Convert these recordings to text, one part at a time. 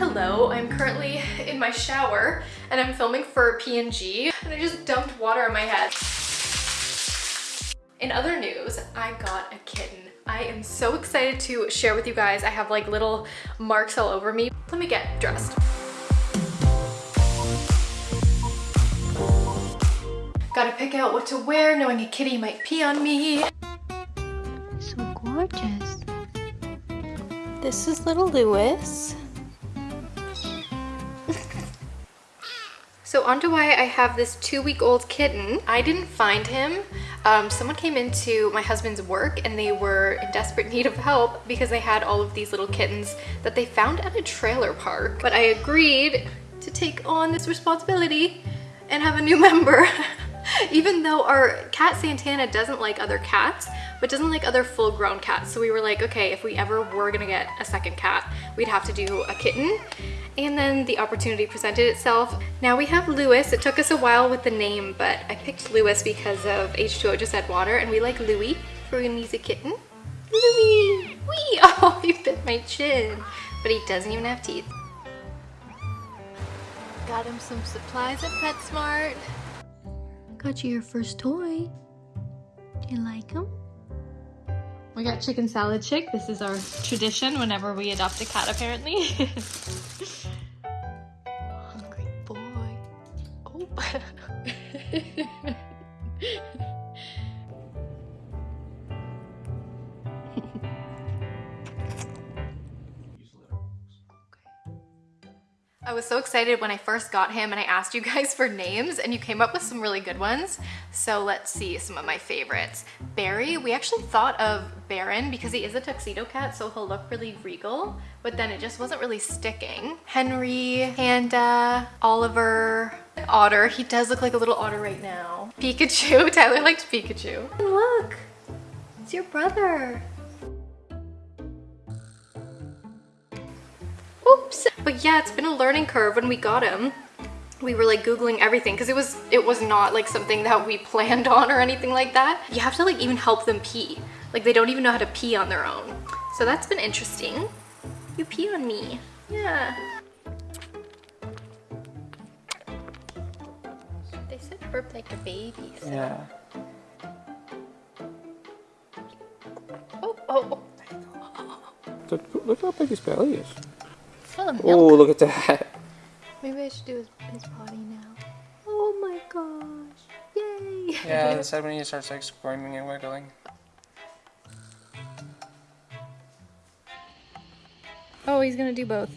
Hello, I'm currently in my shower and I'm filming for P&G and I just dumped water on my head. In other news, I got a kitten. I am so excited to share with you guys. I have like little marks all over me. Let me get dressed. Gotta pick out what to wear knowing a kitty might pee on me. So gorgeous. This is little Lewis. So on to why I have this two-week-old kitten. I didn't find him. Um, someone came into my husband's work and they were in desperate need of help because they had all of these little kittens that they found at a trailer park. But I agreed to take on this responsibility and have a new member. even though our cat Santana doesn't like other cats, but doesn't like other full grown cats. So we were like, okay, if we ever were gonna get a second cat, we'd have to do a kitten. And then the opportunity presented itself. Now we have Lewis. It took us a while with the name, but I picked Lewis because of H2O Just Add Water and we like Louie for when he's a kitten. Louie! Wee! Oh, he bit my chin. But he doesn't even have teeth. Got him some supplies at PetSmart. Got you your first toy. Do you like him? We got chicken salad chick. This is our tradition whenever we adopt a cat apparently. Hungry boy. Oh. so excited when I first got him and I asked you guys for names and you came up with some really good ones. So let's see some of my favorites. Barry, we actually thought of Baron because he is a tuxedo cat so he'll look really regal, but then it just wasn't really sticking. Henry, Panda, Oliver, Otter. He does look like a little otter right now. Pikachu, Tyler liked Pikachu. Look, it's your brother. Oops. But yeah, it's been a learning curve when we got him. We were like Googling everything because it was it was not like something that we planned on or anything like that. You have to like even help them pee. Like they don't even know how to pee on their own. So that's been interesting. You pee on me. Yeah. They said burp like a baby. So. Yeah. Oh, oh, Look, look how big his belly is. Full of milk. Oh, look at that. Maybe I should do his, his potty now. Oh my gosh. Yay. Yeah, the side when he starts like squirming and wiggling. Oh, he's gonna do both.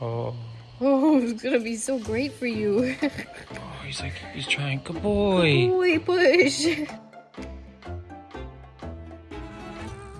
Oh. Oh, it's gonna be so great for you. Oh, he's like, he's trying. Good boy. Boy, push.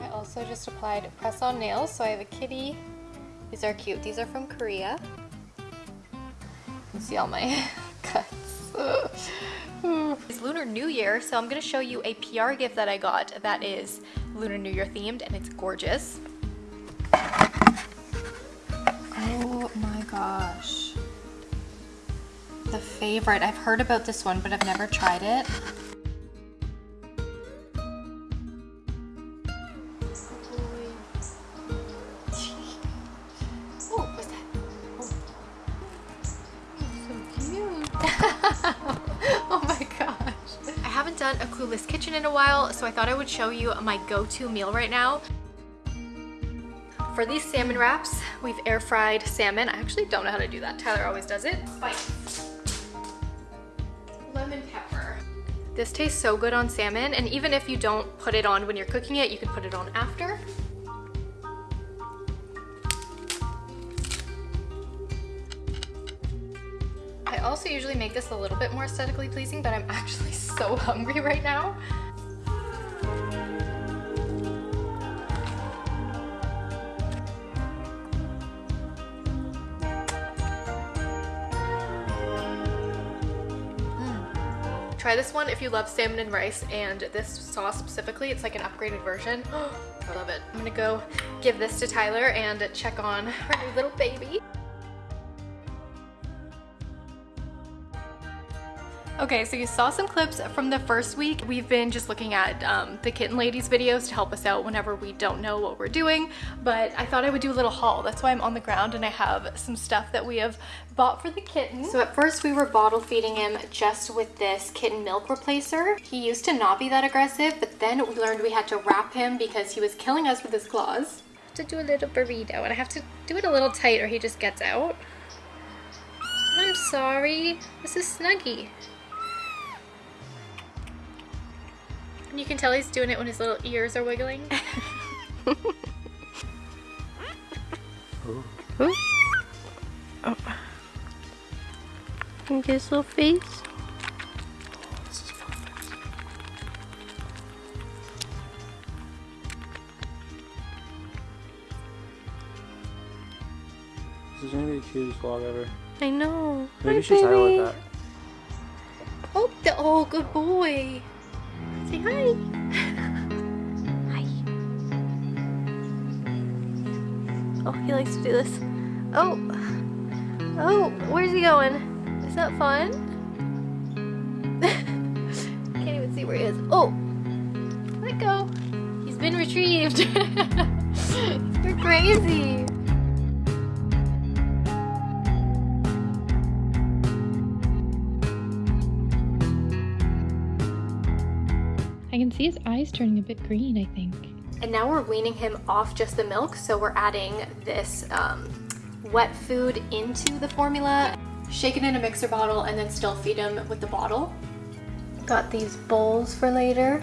I also just applied press-on nails, so I have a kitty. These are cute. These are from Korea. You see all my cuts. it's Lunar New Year, so I'm gonna show you a PR gift that I got that is Lunar New Year themed, and it's gorgeous. Oh my gosh. The favorite. I've heard about this one, but I've never tried it. Done a Clueless Kitchen in a while, so I thought I would show you my go-to meal right now. For these salmon wraps, we've air fried salmon. I actually don't know how to do that. Tyler always does it. Spice. Lemon pepper. This tastes so good on salmon, and even if you don't put it on when you're cooking it, you can put it on after. Also usually make this a little bit more aesthetically pleasing, but I'm actually so hungry right now. Mm. Try this one if you love salmon and rice and this sauce specifically, it's like an upgraded version. I love it. I'm gonna go give this to Tyler and check on our new little baby. Okay, so you saw some clips from the first week. We've been just looking at um, the Kitten Lady's videos to help us out whenever we don't know what we're doing, but I thought I would do a little haul. That's why I'm on the ground and I have some stuff that we have bought for the kitten. So at first we were bottle feeding him just with this kitten milk replacer. He used to not be that aggressive, but then we learned we had to wrap him because he was killing us with his claws. To do a little burrito and I have to do it a little tight or he just gets out. I'm sorry. This is Snuggy. You can tell he's doing it when his little ears are wiggling. Oh. Can get his little face? This is perfect. This is gonna be the cutest vlog ever. I know. Maybe Hi, you should baby. it that. oh, the, oh, good boy. Say hi. Hi. Oh, he likes to do this. Oh. Oh, where's he going? Is that fun? Can't even see where he is. Oh. Let go. He's been retrieved. You're crazy. See his eyes turning a bit green, I think. And now we're weaning him off just the milk, so we're adding this um, wet food into the formula, shake it in a mixer bottle, and then still feed him with the bottle. Got these bowls for later.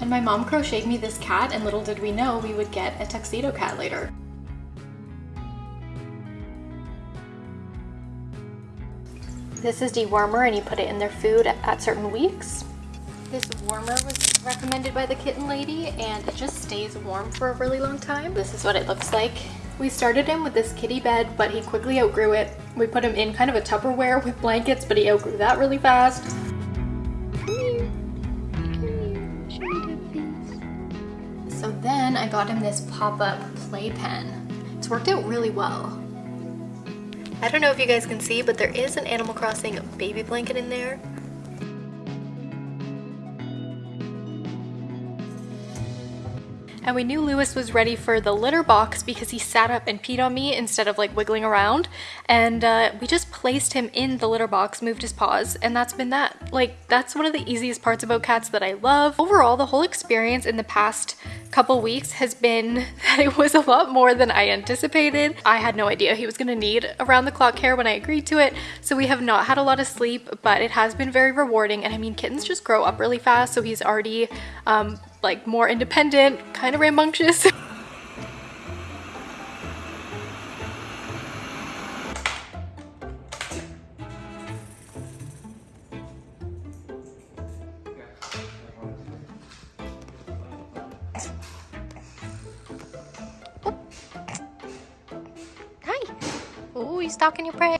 And my mom crocheted me this cat, and little did we know we would get a tuxedo cat later. This is dewormer, and you put it in their food at certain weeks. This warmer was recommended by the kitten lady and it just stays warm for a really long time. This is what it looks like. We started him with this kitty bed, but he quickly outgrew it. We put him in kind of a Tupperware with blankets, but he outgrew that really fast. So then I got him this pop-up playpen. It's worked out really well. I don't know if you guys can see, but there is an Animal Crossing baby blanket in there. And we knew Lewis was ready for the litter box because he sat up and peed on me instead of like wiggling around. And uh, we just placed him in the litter box, moved his paws, and that's been that. Like, that's one of the easiest parts about cats that I love. Overall, the whole experience in the past couple weeks has been that it was a lot more than I anticipated. I had no idea he was gonna need around the clock care when I agreed to it. So we have not had a lot of sleep, but it has been very rewarding. And I mean, kittens just grow up really fast. So he's already um, like more independent, kind of rambunctious. Hi. Oh, he's stalking your prey.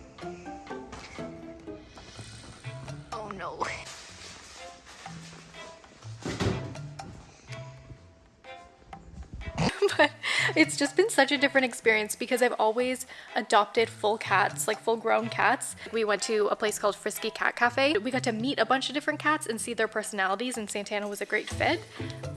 but it's just been such a different experience because I've always adopted full cats, like full grown cats. We went to a place called Frisky Cat Cafe. We got to meet a bunch of different cats and see their personalities and Santana was a great fit.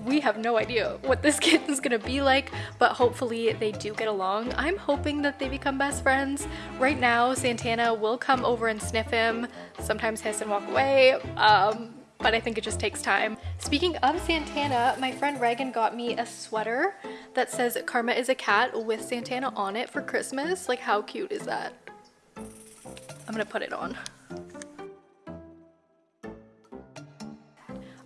We have no idea what this kitten's gonna be like, but hopefully they do get along. I'm hoping that they become best friends. Right now, Santana will come over and sniff him, sometimes hiss and walk away. Um, but I think it just takes time. Speaking of Santana, my friend Reagan got me a sweater that says Karma is a cat with Santana on it for Christmas. Like how cute is that? I'm gonna put it on.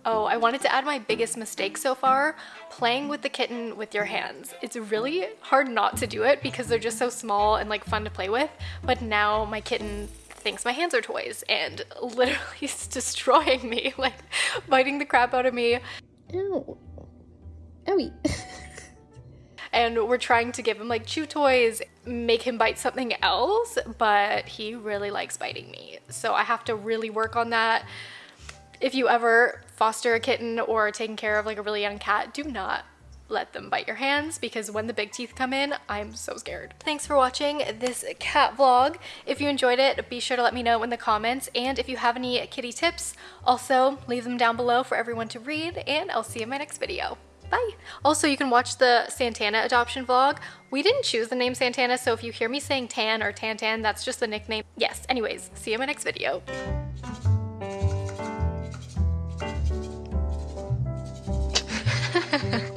Oh, I wanted to add my biggest mistake so far, playing with the kitten with your hands. It's really hard not to do it because they're just so small and like fun to play with, but now my kitten thinks my hands are toys and literally is destroying me, like biting the crap out of me. Ow. Owie. And we're trying to give him like chew toys, make him bite something else, but he really likes biting me. So I have to really work on that. If you ever foster a kitten or taking care of like a really young cat, do not let them bite your hands because when the big teeth come in, I'm so scared. Thanks for watching this cat vlog. If you enjoyed it, be sure to let me know in the comments. And if you have any kitty tips, also leave them down below for everyone to read. And I'll see you in my next video. Bye. Also, you can watch the Santana adoption vlog. We didn't choose the name Santana, so if you hear me saying Tan or Tantan, that's just the nickname. Yes, anyways, see you in my next video.